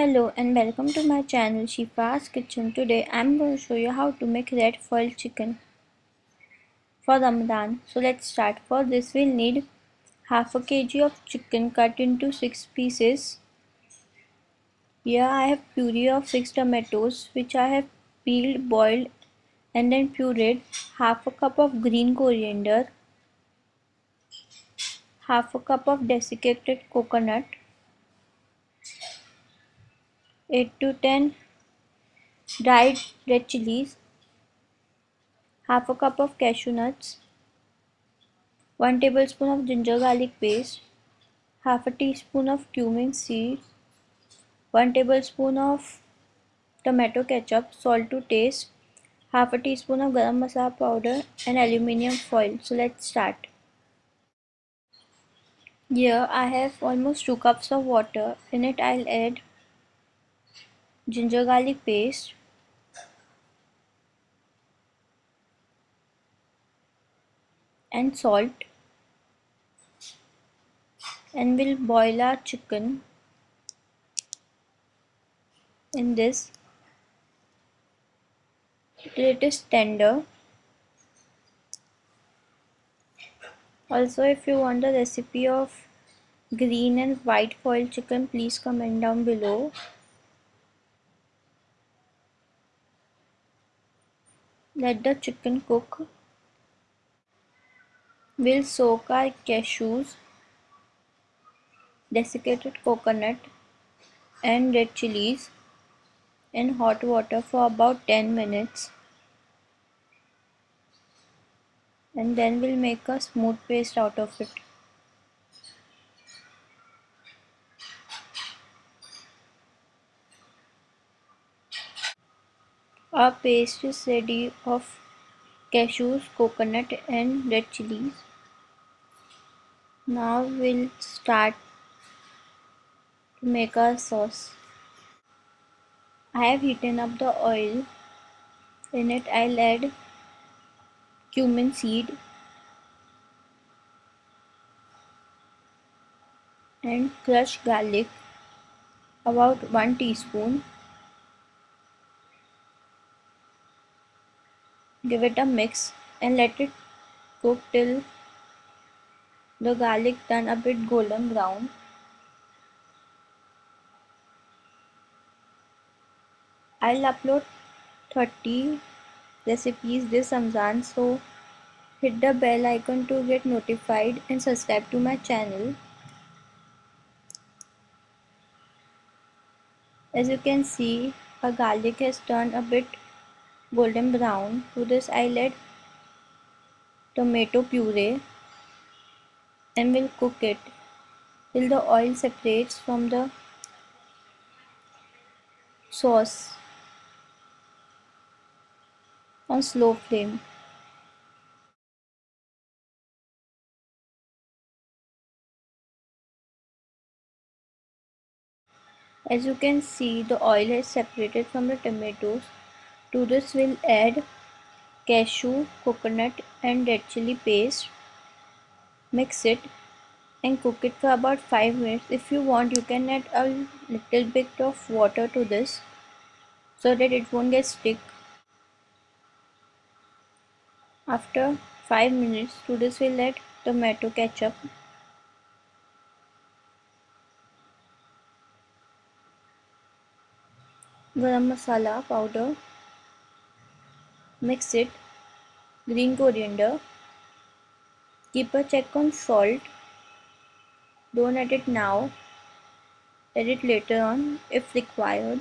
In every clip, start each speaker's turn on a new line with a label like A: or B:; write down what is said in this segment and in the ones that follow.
A: Hello and welcome to my channel Shifa's Kitchen. Today I'm going to show you how to make red foil chicken for Ramadan. So let's start. For this we'll need half a kg of chicken cut into 6 pieces. Here I have puree of 6 tomatoes which I have peeled, boiled and then pureed. Half a cup of green coriander. Half a cup of desiccated coconut 8 to 10 dried red chilies, half a cup of cashew nuts, 1 tablespoon of ginger garlic paste, half a teaspoon of cumin seeds, 1 tablespoon of tomato ketchup, salt to taste, half a teaspoon of garam masala powder and aluminium foil. So let's start. Here I have almost 2 cups of water. In it I'll add ginger garlic paste. And salt. And we'll boil our chicken in this till it is tender. Also if you want the recipe of green and white foil chicken please comment down below let the chicken cook. We'll soak our cashews desiccated coconut and red chilies in hot water for about 10 minutes. And then we'll make a smooth paste out of it Is ready of cashews, coconut and red chilies. Now we'll start to make our sauce. I have heated up the oil. In it I'll add cumin seed and crushed garlic about 1 teaspoon Give it a mix and let it cook till the garlic turn a bit golden brown. I'll upload 30 recipes this Ramzan so hit the bell icon to get notified and subscribe to my channel. As you can see, our garlic has turned a bit golden brown. To this I'll add tomato puree and will cook it till the oil separates from the sauce on slow flame. As you can see the oil has separated from the tomatoes to this we'll add cashew, coconut and red chili paste. Mix it and cook it for about 5 minutes. If you want you can add a little bit of water to this so that it won't get stick. After 5 minutes to this we'll add tomato ketchup. Garam masala powder Mix it. Green coriander. Keep a check on salt. Don't add it now. Add it later on if required.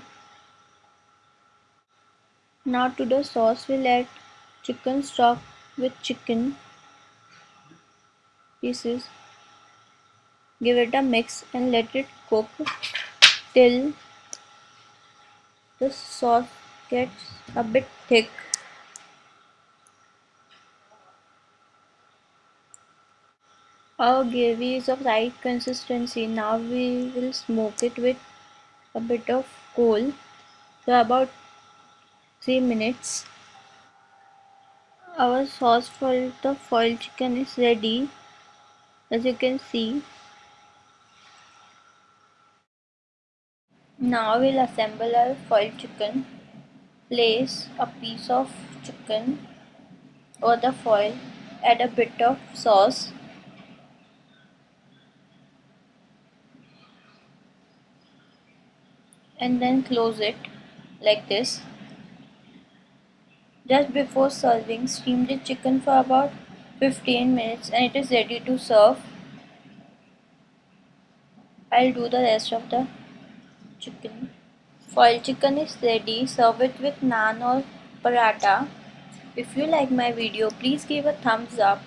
A: Now to the sauce we'll add chicken stock with chicken pieces. Give it a mix and let it cook till the sauce gets a bit thick Our gravy is of right consistency. Now we will smoke it with a bit of coal for about 3 minutes. Our sauce for the foil chicken is ready as you can see. Now we'll assemble our foiled chicken. Place a piece of chicken over the foil. Add a bit of sauce. And then close it like this. Just before serving, steam the chicken for about 15 minutes and it is ready to serve. I'll do the rest of the chicken. Foil chicken is ready. Serve it with naan or paratha. If you like my video, please give a thumbs up.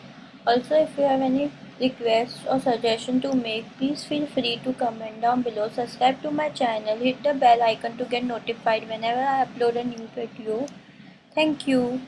A: Also, if you have any requests or suggestions to make, please feel free to comment down below. Subscribe to my channel. Hit the bell icon to get notified whenever I upload a new video. Thank you.